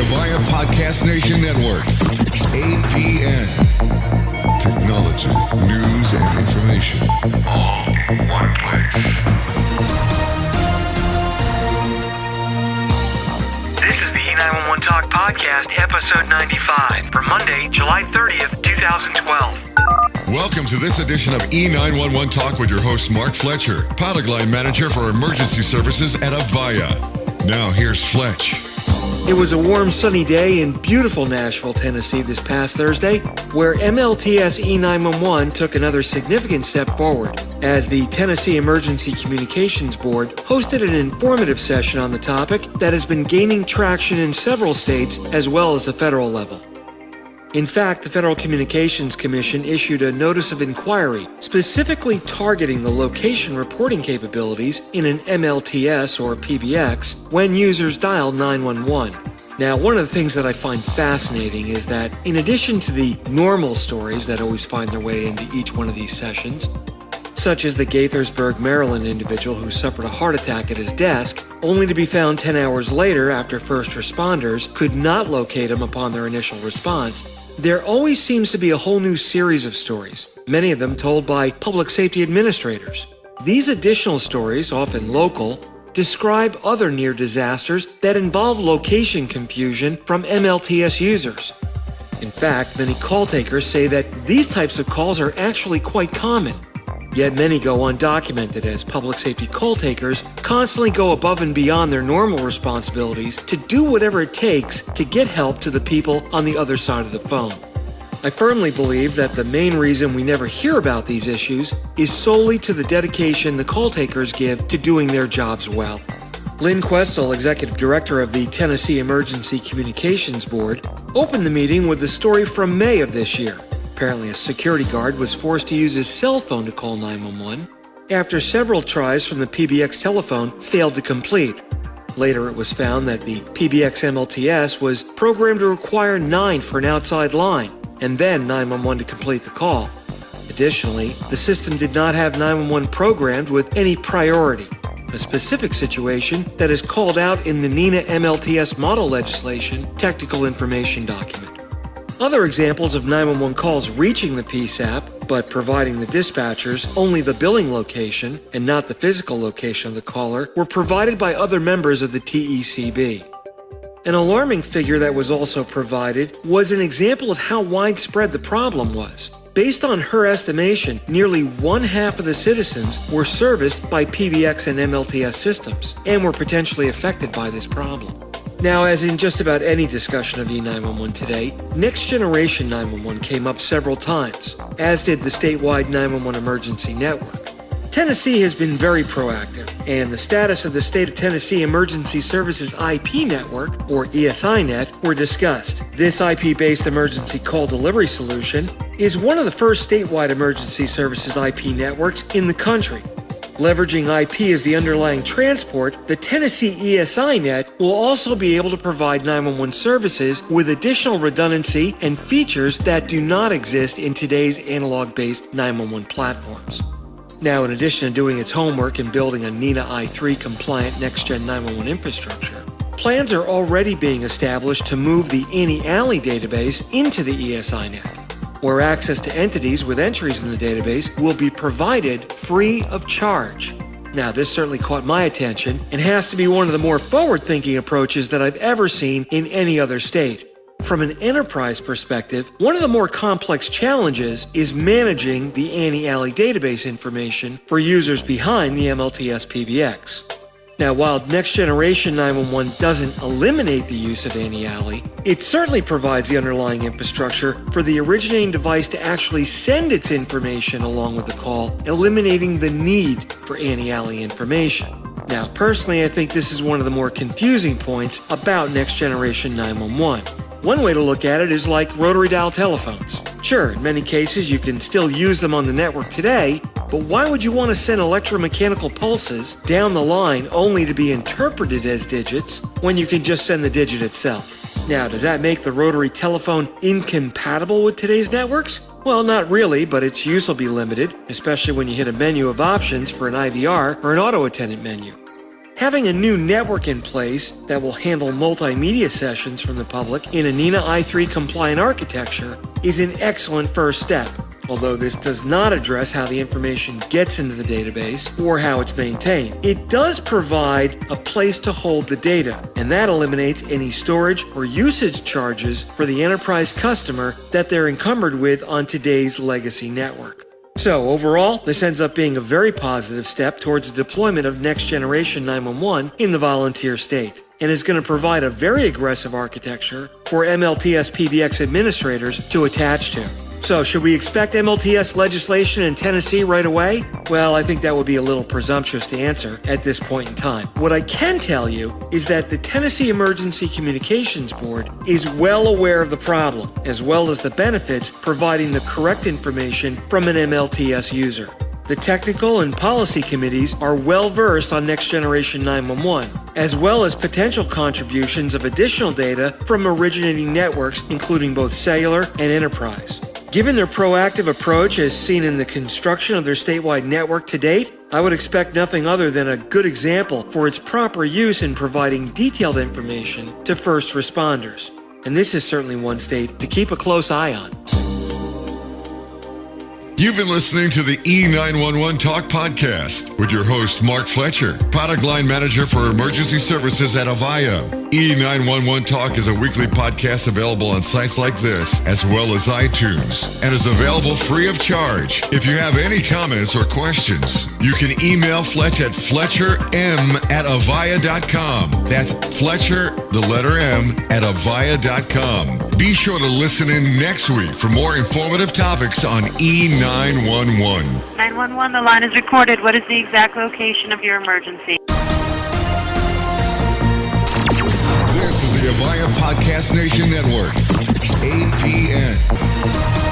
Avaya Podcast Nation Network. APN. Technology, news, and information. All in one place. This is the E911 Talk Podcast, episode 95, for Monday, July 30th, 2012. Welcome to this edition of E911 Talk with your host, Mark Fletcher, product line manager for emergency services at Avaya. Now, here's Fletch. It was a warm, sunny day in beautiful Nashville, Tennessee this past Thursday, where MLTS E911 took another significant step forward as the Tennessee Emergency Communications Board hosted an informative session on the topic that has been gaining traction in several states as well as the federal level. In fact, the Federal Communications Commission issued a notice of inquiry specifically targeting the location reporting capabilities in an MLTS or PBX when users dial 911. Now, one of the things that I find fascinating is that in addition to the normal stories that always find their way into each one of these sessions, such as the Gaithersburg, Maryland individual who suffered a heart attack at his desk, only to be found 10 hours later after first responders could not locate him upon their initial response, there always seems to be a whole new series of stories, many of them told by public safety administrators. These additional stories, often local, describe other near disasters that involve location confusion from MLTS users. In fact, many call takers say that these types of calls are actually quite common. Yet many go undocumented as public safety call takers constantly go above and beyond their normal responsibilities to do whatever it takes to get help to the people on the other side of the phone. I firmly believe that the main reason we never hear about these issues is solely to the dedication the call takers give to doing their jobs well. Lynn Questell, Executive Director of the Tennessee Emergency Communications Board, opened the meeting with a story from May of this year. Apparently, a security guard was forced to use his cell phone to call 911 after several tries from the PBX telephone failed to complete. Later, it was found that the PBX MLTS was programmed to require 9 for an outside line and then 911 to complete the call. Additionally, the system did not have 911 programmed with any priority, a specific situation that is called out in the NENA MLTS model legislation technical information document. Other examples of 911 calls reaching the PSAP, but providing the dispatchers only the billing location and not the physical location of the caller, were provided by other members of the TECB. An alarming figure that was also provided was an example of how widespread the problem was. Based on her estimation, nearly one half of the citizens were serviced by PBX and MLTS systems and were potentially affected by this problem. Now, as in just about any discussion of E911 today, Next Generation 911 came up several times, as did the statewide 911 emergency network. Tennessee has been very proactive, and the status of the State of Tennessee Emergency Services IP network, or ESINet, were discussed. This IP based emergency call delivery solution is one of the first statewide emergency services IP networks in the country Leveraging IP as the underlying transport, the Tennessee ESINet will also be able to provide 911 services with additional redundancy and features that do not exist in today's analog based 911 platforms. Now, in addition to doing its homework and building a NENA i3 compliant next gen 911 infrastructure, plans are already being established to move the ANI/ALI database into the ESINet where access to entities with entries in the database will be provided free of charge. Now, this certainly caught my attention and has to be one of the more forward thinking approaches that I've ever seen in any other state. From an enterprise perspective, one of the more complex challenges is managing the ANI/ALI database information for users behind the MLTS PBX. Now, while Next Generation 911 doesn't eliminate the use of ANI/ALI, it certainly provides the underlying infrastructure for the originating device to actually send its information along with the call, eliminating the need for ANI/ALI information. Now, personally, I think this is one of the more confusing points about Next Generation 911. One way to look at it is like rotary dial telephones. Sure, in many cases you can still use them on the network today, but why would you want to send electromechanical pulses down the line only to be interpreted as digits when you can just send the digit itself? Now, does that make the rotary telephone incompatible with today's networks? Well, not really, but its use will be limited, especially when you hit a menu of options for an IVR or an auto attendant menu. Having a new network in place that will handle multimedia sessions from the public in a NENA i3 compliant architecture is an excellent first step. Although this does not address how the information gets into the database or how it's maintained, it does provide a place to hold the data, and that eliminates any storage or usage charges for the enterprise customer that they're encumbered with on today's legacy network. So, overall, this ends up being a very positive step towards the deployment of next generation 911 in the volunteer state, and is going to provide a very aggressive architecture for MLTS PBX administrators to attach to. So, should we expect MLTS legislation in Tennessee right away? Well, I think that would be a little presumptuous to answer at this point in time. What I can tell you is that the Tennessee Emergency Communications Board is well aware of the problem, as well as the benefits providing the correct information from an MLTS user. The technical and policy committees are well versed on Next Generation 911, as well as potential contributions of additional data from originating networks, including both cellular and enterprise. Given their proactive approach as seen in the construction of their statewide network to date, I would expect nothing other than a good example for its proper use in providing detailed information to first responders. And this is certainly one state to keep a close eye on. You've been listening to the E911 Talk podcast with your host, Mark Fletcher, product line manager for emergency services at Avaya. E911 Talk is a weekly podcast available on sites like this, as well as iTunes, and is available free of charge. If you have any comments or questions, you can email Fletch at fletcherm at avaya.com. That's Fletcher, the letter M, at avaya.com. Be sure to listen in next week for more informative topics on E911. 911, the line is recorded. What is the exact location of your emergency? This is the Avaya Podcast Nation Network, APN.